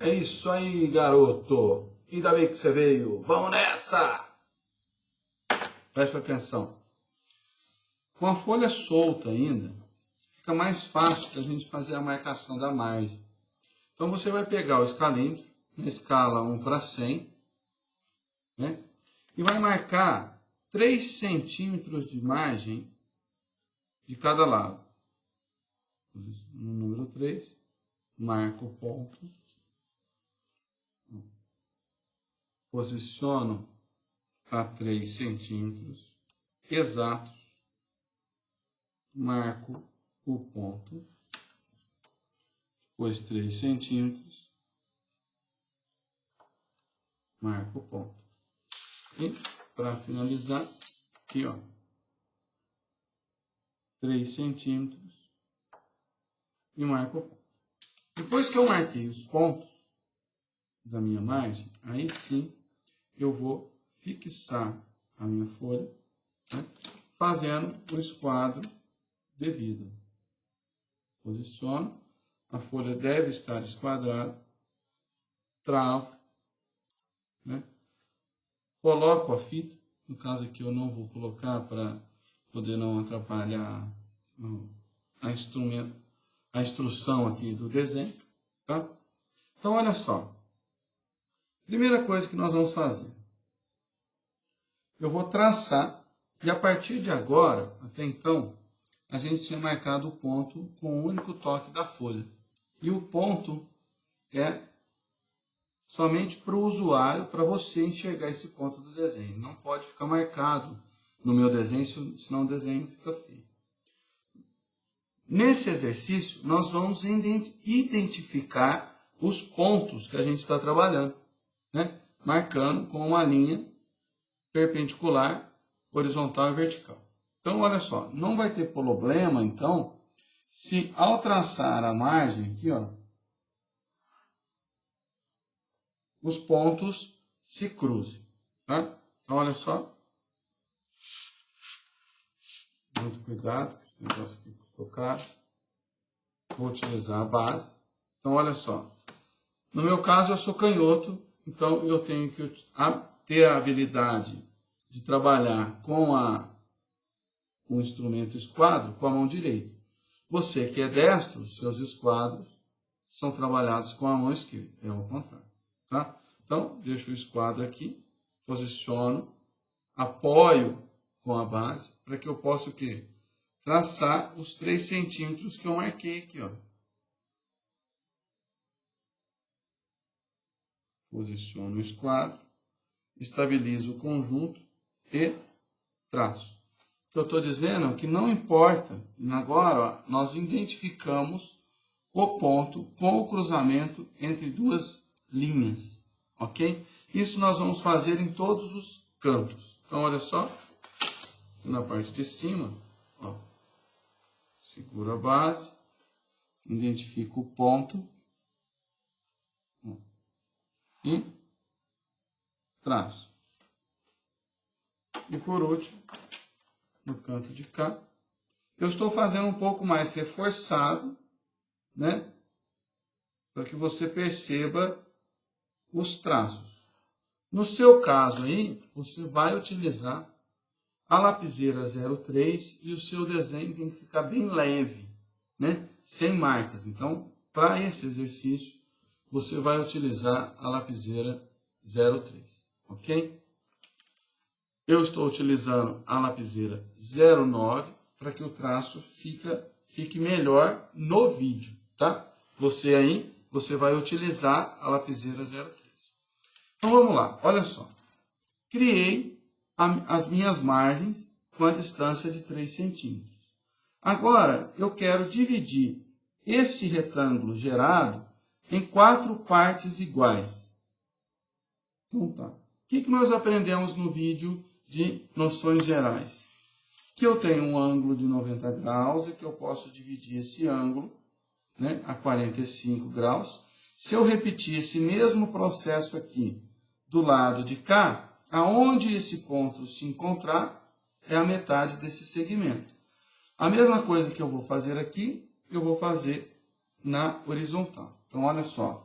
É isso aí, garoto. Ainda bem que você veio. Vamos nessa! Presta atenção. Com a folha solta ainda, fica mais fácil da gente fazer a marcação da margem. Então você vai pegar o escalímetro, na escala 1 para 100, né? e vai marcar 3 centímetros de margem de cada lado. No número 3, marco o ponto, posiciono a 3 centímetros exatos, marco o ponto, depois 3 centímetros, marco o ponto. E, para finalizar, aqui, ó, 3 centímetros e marco o ponto. Depois que eu marquei os pontos da minha margem, aí sim eu vou fixar a minha folha, né, fazendo o esquadro devido. Posiciono, a folha deve estar esquadrada, travo, né, coloco a fita, no caso aqui eu não vou colocar para poder não atrapalhar a, a instrução aqui do desenho. Tá? Então, olha só. Primeira coisa que nós vamos fazer. Eu vou traçar, e a partir de agora, até então, a gente tinha marcado o ponto com o único toque da folha. E o ponto é somente para o usuário, para você enxergar esse ponto do desenho. Não pode ficar marcado no meu desenho, senão o desenho fica feio. Nesse exercício, nós vamos identificar os pontos que a gente está trabalhando, né? marcando com uma linha perpendicular, horizontal e vertical. Então, olha só, não vai ter problema, então, se ao traçar a margem aqui, ó, os pontos se cruzem. Tá? Então, olha só, muito cuidado com esse negócio aqui custou caro. Vou utilizar a base. Então, olha só. No meu caso, eu sou canhoto, então eu tenho que ter a habilidade de trabalhar com a, um instrumento esquadro com a mão direita. Você que é destro, seus esquadros são trabalhados com a mão esquerda. É o contrário. Tá? Então, deixo o esquadro aqui, posiciono, apoio com a base, para que eu possa o quê? Traçar os 3 centímetros que eu marquei aqui, ó. Posiciono o esquadro, estabilizo o conjunto e traço. O que eu estou dizendo é que não importa, agora ó, nós identificamos o ponto com o cruzamento entre duas linhas, ok? Isso nós vamos fazer em todos os cantos. Então, olha só, na parte de cima, ó, seguro a base, identifico o ponto e traço. E por último, no canto de cá, eu estou fazendo um pouco mais reforçado, né? Para que você perceba os traços. No seu caso aí, você vai utilizar a lapiseira 03 e o seu desenho tem que ficar bem leve, né? sem marcas. Então, para esse exercício, você vai utilizar a lapiseira 03, ok? Eu estou utilizando a lapiseira 09 para que o traço fica, fique melhor no vídeo, tá? Você aí, você vai utilizar a lapiseira 03. Então vamos lá, olha só. Criei as minhas margens com a distância de 3 centímetros. Agora, eu quero dividir esse retângulo gerado em quatro partes iguais. Então tá. O que, que nós aprendemos no vídeo de noções gerais? Que eu tenho um ângulo de 90 graus e que eu posso dividir esse ângulo né, a 45 graus. Se eu repetir esse mesmo processo aqui do lado de cá, aonde esse ponto se encontrar é a metade desse segmento. A mesma coisa que eu vou fazer aqui, eu vou fazer na horizontal. Então, olha só.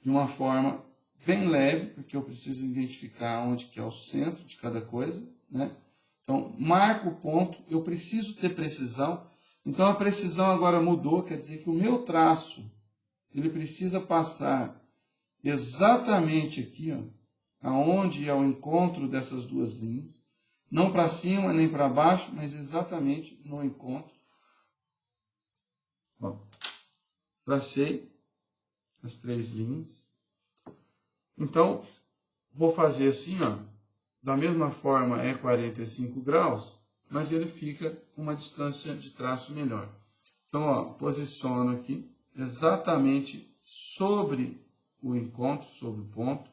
de uma forma bem leve, porque eu preciso identificar onde que é o centro de cada coisa, né? Então, marco o ponto, eu preciso ter precisão. Então, a precisão agora mudou, quer dizer que o meu traço, ele precisa passar exatamente aqui, ó, aonde é o encontro dessas duas linhas. Não para cima nem para baixo, mas exatamente no encontro. Ó, tracei as três linhas. Então, vou fazer assim, ó. Da mesma forma é 45 graus, mas ele fica com uma distância de traço melhor. Então, ó, posiciono aqui exatamente sobre o encontro, sobre o ponto.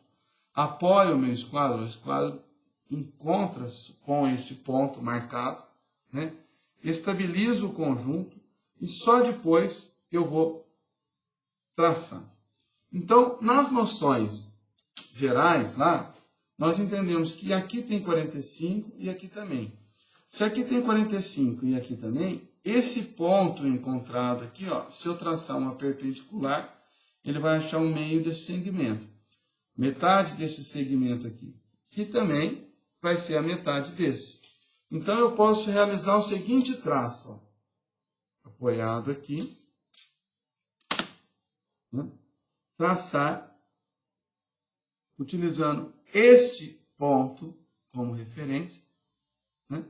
Apoio o meu esquadro, o esquadro encontra com esse ponto marcado, né? estabilizo o conjunto e só depois eu vou traçar. Então, nas noções gerais lá, nós entendemos que aqui tem 45 e aqui também. Se aqui tem 45 e aqui também, esse ponto encontrado aqui, ó, se eu traçar uma perpendicular, ele vai achar o meio desse segmento. Metade desse segmento aqui, que também vai ser a metade desse. Então, eu posso realizar o seguinte traço. Ó, apoiado aqui. Né? Traçar utilizando este ponto como referência, né?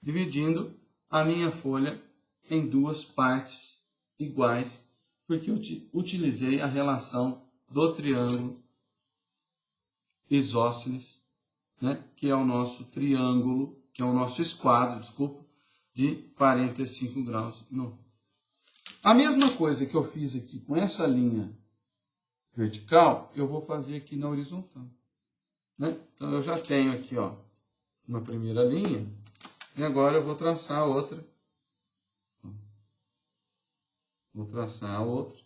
dividindo a minha folha em duas partes iguais, porque eu utilizei a relação do triângulo isósceles, né? que é o nosso triângulo, que é o nosso esquadro, desculpa, de 45 graus no a mesma coisa que eu fiz aqui com essa linha vertical, eu vou fazer aqui na horizontal. Né? Então, eu já tenho aqui ó, uma primeira linha, e agora eu vou traçar a outra. Vou traçar a outra,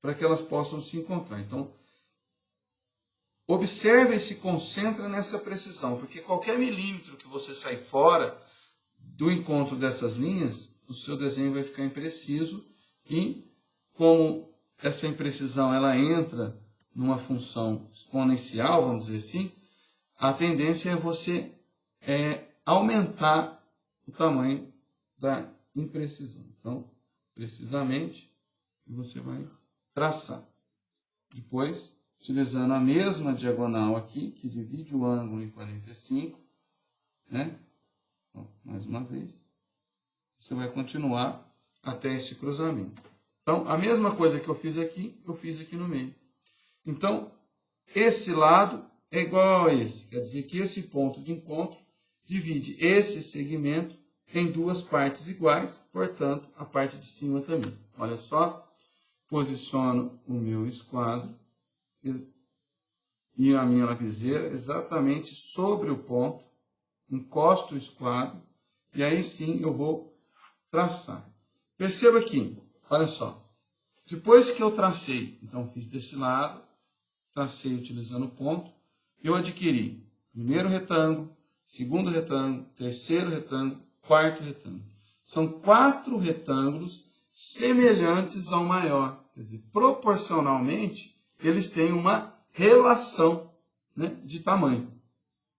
para que elas possam se encontrar. Então, observe e se concentra nessa precisão, porque qualquer milímetro que você sai fora do encontro dessas linhas, o seu desenho vai ficar impreciso e como essa imprecisão ela entra numa função exponencial, vamos dizer assim, a tendência é você é, aumentar o tamanho da imprecisão. Então, precisamente, você vai traçar. Depois, utilizando a mesma diagonal aqui, que divide o ângulo em 45, né? Mais uma vez você vai continuar até esse cruzamento. Então, a mesma coisa que eu fiz aqui, eu fiz aqui no meio. Então, esse lado é igual a esse. Quer dizer que esse ponto de encontro divide esse segmento em duas partes iguais, portanto, a parte de cima também. Olha só, posiciono o meu esquadro e a minha lapiseira exatamente sobre o ponto, encosto o esquadro, e aí sim eu vou traçar. Perceba aqui, olha só. Depois que eu tracei, então fiz desse lado, tracei utilizando o ponto, eu adquiri primeiro retângulo, segundo retângulo, terceiro retângulo, quarto retângulo. São quatro retângulos semelhantes ao maior. Quer dizer, proporcionalmente, eles têm uma relação né, de tamanho.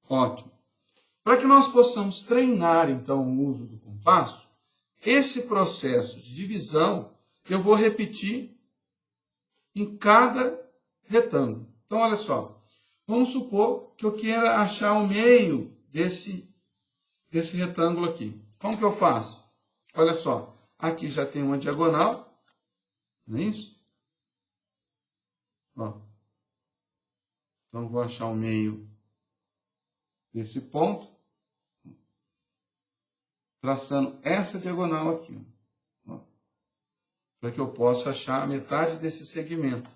Ótimo. Para que nós possamos treinar, então, o uso do compasso, esse processo de divisão eu vou repetir em cada retângulo. Então, olha só. Vamos supor que eu queira achar o meio desse, desse retângulo aqui. Como que eu faço? Olha só. Aqui já tem uma diagonal. Não é isso? Ó. Então, vou achar o meio desse ponto traçando essa diagonal aqui, para que eu possa achar a metade desse segmento.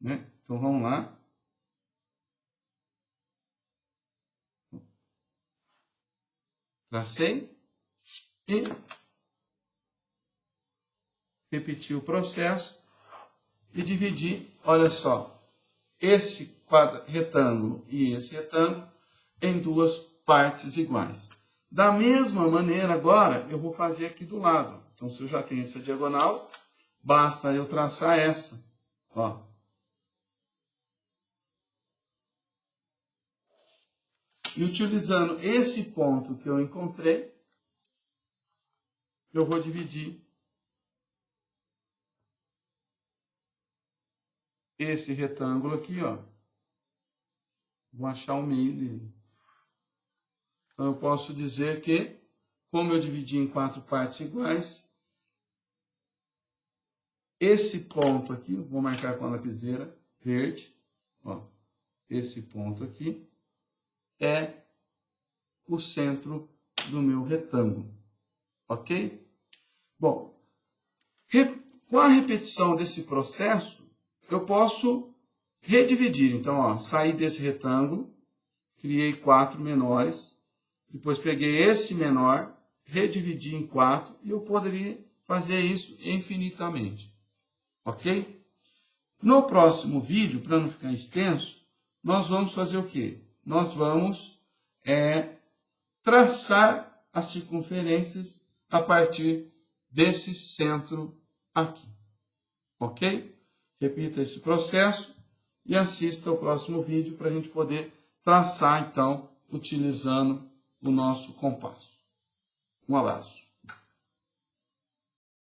Né? Então, vamos lá. Tracei e repetir o processo e dividir, olha só, esse retângulo e esse retângulo em duas partes iguais. Da mesma maneira, agora, eu vou fazer aqui do lado. Então, se eu já tenho essa diagonal, basta eu traçar essa. Ó. E utilizando esse ponto que eu encontrei, eu vou dividir esse retângulo aqui, ó. Vou achar o meio dele. Então, eu posso dizer que, como eu dividi em quatro partes iguais, esse ponto aqui, vou marcar com a lapiseira verde, ó, esse ponto aqui, é o centro do meu retângulo, ok? Bom, com a repetição desse processo, eu posso redividir. Então, ó, saí desse retângulo, criei quatro menores, depois peguei esse menor, redividi em quatro, e eu poderia fazer isso infinitamente. Ok? No próximo vídeo, para não ficar extenso, nós vamos fazer o quê? Nós vamos é, traçar as circunferências a partir desse centro aqui. Ok? Repita esse processo e assista ao próximo vídeo para a gente poder traçar, então, utilizando o nosso compasso. Um abraço.